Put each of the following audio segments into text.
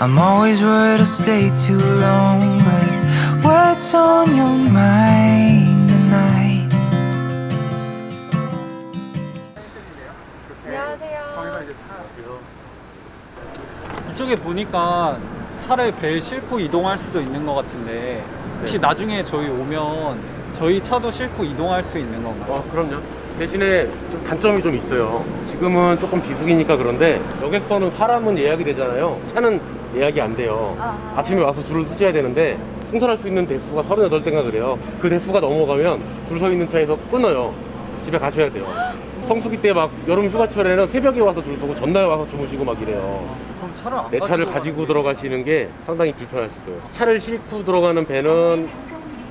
I'm always worried I'll stay too long. But what's on your mind tonight? 안녕하세요. 이쪽에 보니까 차를 배에 싣고 이동할 수도 있는 것 같은데 혹시 나중에 저희 오면 저희 차도 싣고 이동할 수 있는 건가요? 어, 그럼요. 대신에 좀 단점이 좀 있어요. 지금은 조금 비수기니까 그런데 여객선은 사람은 예약이 되잖아요. 차는 예약이 안 돼요. 아. 아침에 와서 줄을 서셔야 되는데 승선할 수 있는 대수가 38대인가 그래요. 그 대수가 넘어가면 줄 서 있는 차에서 끊어요. 집에 가셔야 돼요. 성수기 때 막 여름 휴가철에는 새벽에 와서 줄 서고 전날 와서 주무시고 막 이래요. 그럼 차를 안내 차를 가지고. 들어가시는 게 상당히 불편하실 거예요. 차를 싣고 들어가는 배는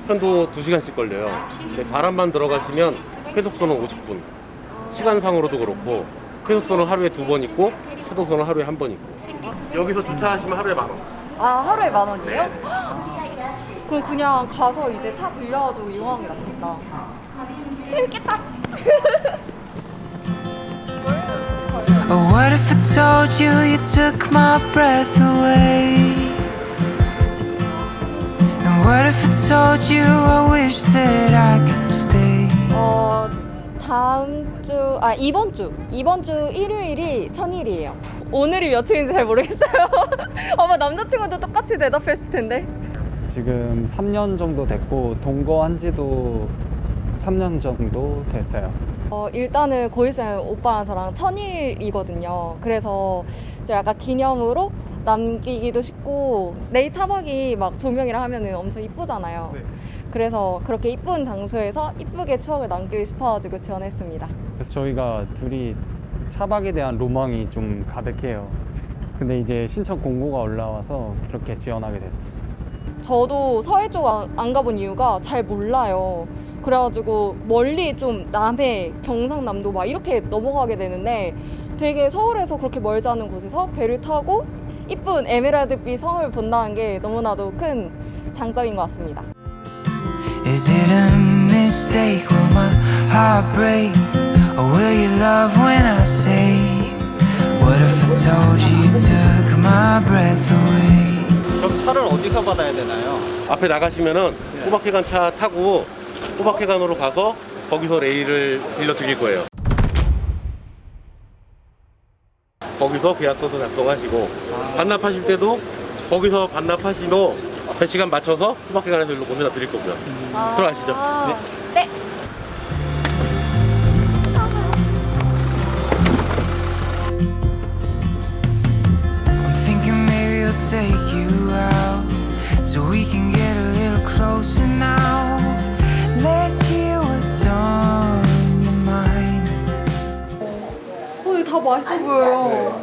편도 2시간씩 걸려요. 근데 사람만 들어가시면 회속도는 50분. 시간상으로도 그렇고 회속도는 하루에 두 번 있고 최도선은 하루에 한 번 있고. 여기서 주차하시면 하루에 만 원. 아 하루에 만 원이에요? 네. 그럼 그냥 가서 이제 차 빌려가지고 이용하는 게 낫겠다. 재밌겠다. What if I told you you took my breath away? And what if I told you I wish that I could? 어 다음 주 아 이번 주 이번 주 일요일이 천일이에요. 오늘이 며칠인지 잘 모르겠어요. 아마 남자친구도 똑같이 대답했을 텐데. 지금 3년 정도 됐고 동거한 지도 3년 정도 됐어요. 어, 일단은 고일생 오빠랑 저랑 천일이거든요. 그래서 저 약간 기념으로 남기기도 싶고 레이 차박이 막 조명이랑 하면은 엄청 이쁘잖아요. 그래서 그렇게 이쁜 장소에서 이쁘게 추억을 남기고 싶어가지고 지원했습니다. 그래서 저희가 둘이 차박에 대한 로망이 좀 가득해요. 근데 이제 신청 공고가 올라와서 그렇게 지원하게 됐어요. 저도 서해 쪽 안 가본 이유가 잘 몰라요. 그래가지고 멀리 좀 남해, 경상남도 막 이렇게 넘어가게 되는데 되게 서울에서 그렇게 멀지 않은 곳에서 배를 타고 이쁜 에메랄드빛 성을 본다는 게 너무나도 큰 장점인 것 같습니다. Is it a mistake? Will my heart break? Or will you love when I say? What if I told you you took my breath away? 그럼 차를 어디서 받아야 되나요? 앞에 나가시면은 네. 호박회관 차 타고 호박회관으로 가서 거기서 레일을 빌려 드릴 거예요. 거기서 계약서도 작성하시고 반납하실 때도 거기서 반납하시고 배 시간 맞춰서 호박회관에서 일로 모셔다 드릴 거고요. 들어가시죠. 네. I'm thinking maybe I'll take you out so we can get a little closer now. Let's hear what's on your mind. 어, 이거 다 맛있어 보여요.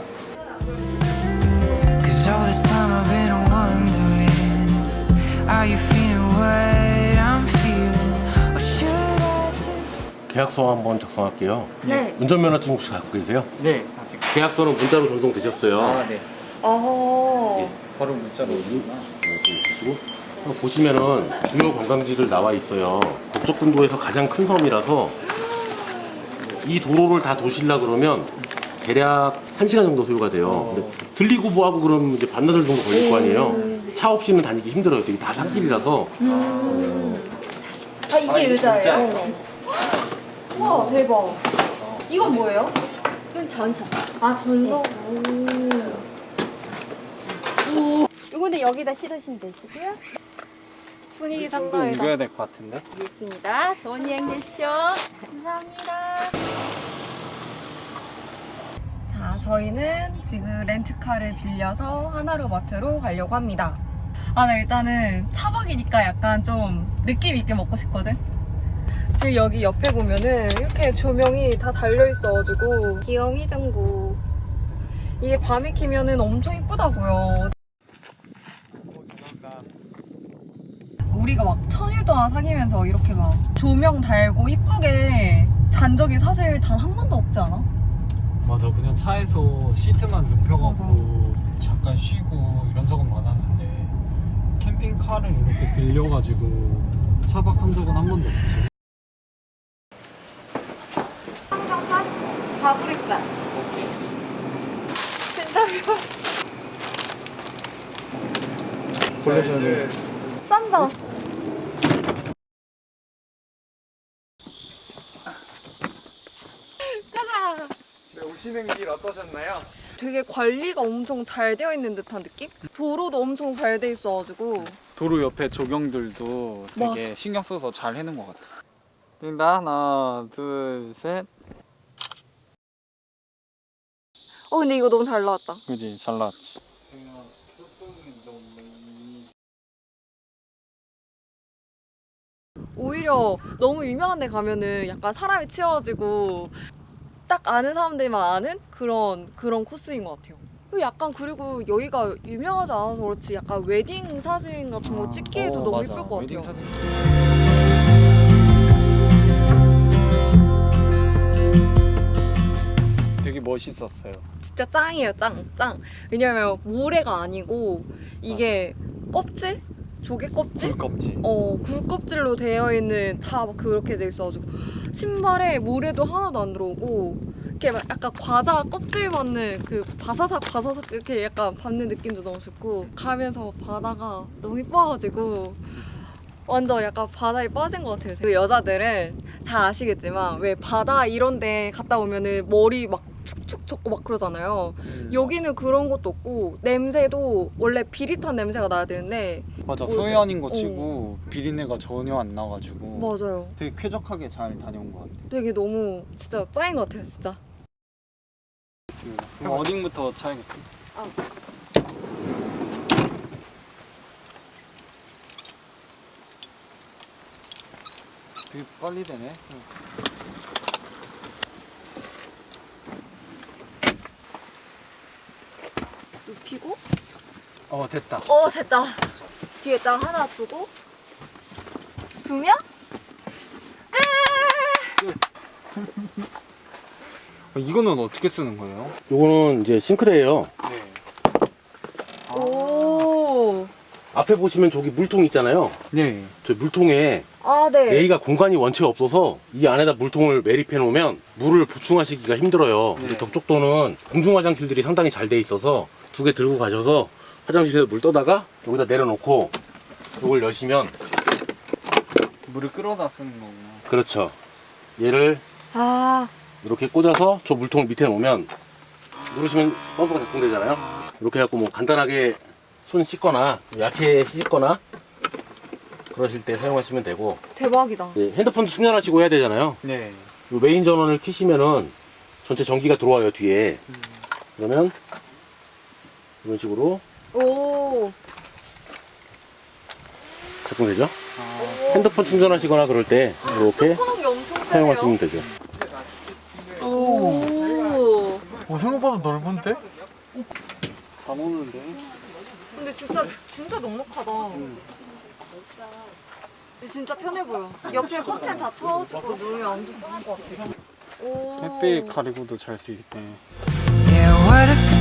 계약서 한번 작성할게요. 네. 운전면허증 혹시 갖고 계세요? 네 아직 계약서는 문자로 전송되셨어요. 아 네 어허. 바로 문자로 오구나 보시고 보시면은 주요 관광지들 나와 있어요. 북쪽근도에서 가장 큰 섬이라서 이 도로를 다 도실라 그러면 대략 1시간 정도 소요가 돼요. 근데 들리고 뭐하고 그러면 이제 반나절 정도 걸릴 거 아니에요. 차 없이는 다니기 힘들어요. 되게 다 산길이라서 아, 이게 의자예요? 와, 대박. 이건 뭐예요? 이건 전선. 아, 전석. 오. 이거는 여기다 실으시면 되시고요. 분위기 도 상당히 옮겨야 될 것 같은데 있습니다. 좋은 여행 되십시오. 감사합니다. 자, 저희는 지금 렌트카를 빌려서 하나로마트로 가려고 합니다. 아, 나 일단은 차박이니까 약간 좀 느낌 있게 먹고 싶거든? 지금 여기 옆에 보면은 이렇게 조명이 다 달려있어가지고 귀여운 희정구 이게 밤에 키면은 엄청 이쁘다고요. 우리가 막 천일 동안 사귀면서 이렇게 막 조명 달고 이쁘게 잔 적이 사실 단 한 번도 없지 않아? 맞아 그냥 차에서 시트만 눕혀갖고 잠깐 쉬고 이런 적은 많았는데 캠핑카를 이렇게 빌려가지고 차박한 적은 한 번도 없지 항정살, 가브리살. 괜찮아? 쌈장. 가자. 네, 오시는 길 어떠셨나요? 되게 관리가 엄청 잘 되어 있는 듯한 느낌? 도로도 엄청 잘 돼 있어가지고 도로 옆에 조경들도 되게 맞아. 신경 써서 잘 해놓은 것 같아. 뛴다 하나 둘 셋. 어 근데 이거 너무 잘 나왔다 그지 잘 나왔지. 오히려 너무 유명한 데 가면은 약간 사람이 치여지고 딱 아는 사람들만 아는 그런 그런 코스인 것 같아요. 그리고 약간 그리고 여기가 유명하지 않아서 그렇지 약간 웨딩 사진 같은 거 찍기에도 어, 너무 맞아. 예쁠 것 웨딩 같아요. 멋있었어요. 진짜 짱이에요, 짱, 짱. 왜냐면 모래가 아니고 이게 껍질? 조개 껍질? 굴 껍질. 어, 굴 껍질로 되어 있는 다 그렇게 돼 있어가지고 신발에 모래도 하나도 안 들어오고 이렇게 막 약간 과자 껍질 받는 그 바사삭 바사삭 이렇게 약간 받는 느낌도 너무 좋고 가면서 바다가 너무 이뻐가지고 완전 약간 바다에 빠진 것 같아요. 그 여자들은 다 아시겠지만 왜 바다 이런 데 갔다 오면은 머리 막 축축 젖고 막 그러잖아요. 음. 여기는 그런 것도 없고 냄새도 원래 비릿한 냄새가 나야 되는데 맞아? 서해안인 거 어. 치고 비린내가 전혀 안 나가지고 맞아요. 되게 쾌적하게 잘 다녀온 것 같아. 되게 너무 진짜 짱인 것 같아요, 진짜. 그럼 어딩부터 차야겠다. 아. 되게 빨리 되네. 눕히고. 어 됐다. 어, 됐다. 뒤에 딱 하나 두고. 두 명? 어, 이거는 어떻게 쓰는 거예요? 요거는 이제 싱크대예요. 네. 오. 앞에 보시면 저기 물통 있잖아요. 네. 저 물통에 아, 네. 여기가 공간이 원체 없어서 이 안에다 물통을 매립해 놓으면 물을 보충하시기가 힘들어요. 네. 근데 덕쪽도는 공중 화장실들이 상당히 잘 돼 있어서 두 개 들고 가셔서 화장실에서 물 떠다가 여기다 내려놓고 이걸 여시면 물을 끌어다 쓰는 거구나. 그렇죠. 얘를 아, 이렇게 꽂아서 저 물통을 밑에 놓으면 누르시면 펌프가 작동되잖아요. 이렇게 해갖고 뭐 간단하게 손 씻거나 야채 씻거나 그러실 때 사용하시면 되고 대박이다. 예, 핸드폰 충전하시고 해야 되잖아요. 네. 요 메인 전원을 켜시면은 전체 전기가 들어와요 뒤에. 그러면 이런 식으로 오. 작동되죠. 아, 핸드폰 충전하시거나 그럴 때 이렇게. 사용하시면 되죠. 오. 어, 생각보다 넓은데? 잘 오는데. 근데 진짜 진짜 넉넉하다. 진짜 편해 보여. 옆에 커튼 다 쳐가지고 누우면 엄청 편할 것 같아. 오. 햇빛 가리고도 잘수 I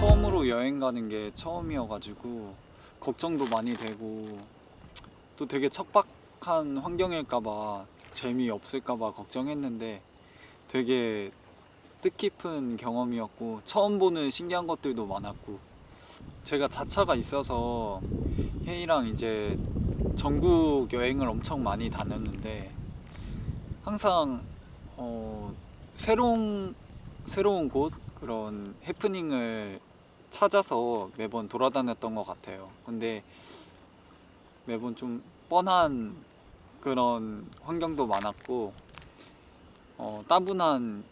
처음으로 여행 가는 게 처음이어가지고 걱정도 많이 되고 또 되게 척박한 환경일까봐 재미 없을까봐 걱정했는데 되게 뜻깊은 경험이었고 처음 보는 신기한 것들도 많았고 제가 자차가 있어서 혜이랑 이제 전국 여행을 엄청 많이 다녔는데 항상 어, 새로운 새로운 곳 그런 해프닝을 찾아서 매번 돌아다녔던 것 같아요. 근데 매번 좀 뻔한 그런 환경도 많았고 어, 따분한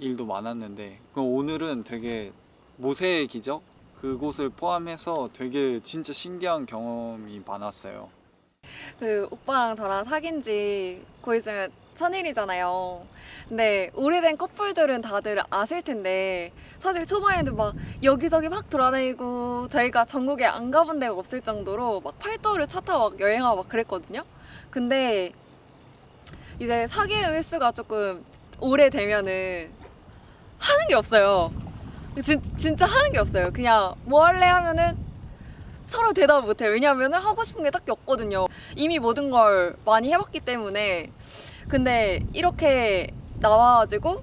일도 많았는데 그 오늘은 되게 모세의 기적 그곳을 포함해서 되게 진짜 신기한 경험이 많았어요. 그 오빠랑 저랑 사귄 지 거의 지금 천일이잖아요. 근데 오래된 커플들은 다들 아실 텐데 사실 초반에는 막 여기저기 막 돌아다니고 저희가 전국에 안 가본 데가 없을 정도로 막 팔도를 차 타고 막 여행하고 막 그랬거든요. 근데 이제 사귀는 횟수가 조금 오래되면은 하는 게 없어요. 진, 진짜 하는 게 없어요. 그냥 뭐 할래 하면은 서로 대답을 못해요. 왜냐하면 하고 싶은 게 딱히 없거든요. 이미 모든 걸 많이 해봤기 때문에. 근데 이렇게 나와가지고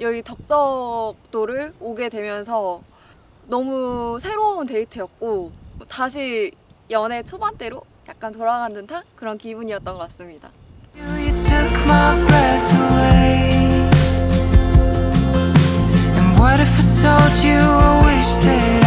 여기 덕적도를 오게 되면서 너무 새로운 데이트였고 다시 연애 초반대로 약간 돌아간 듯한 그런 기분이었던 것 같습니다. What if I told you I wish that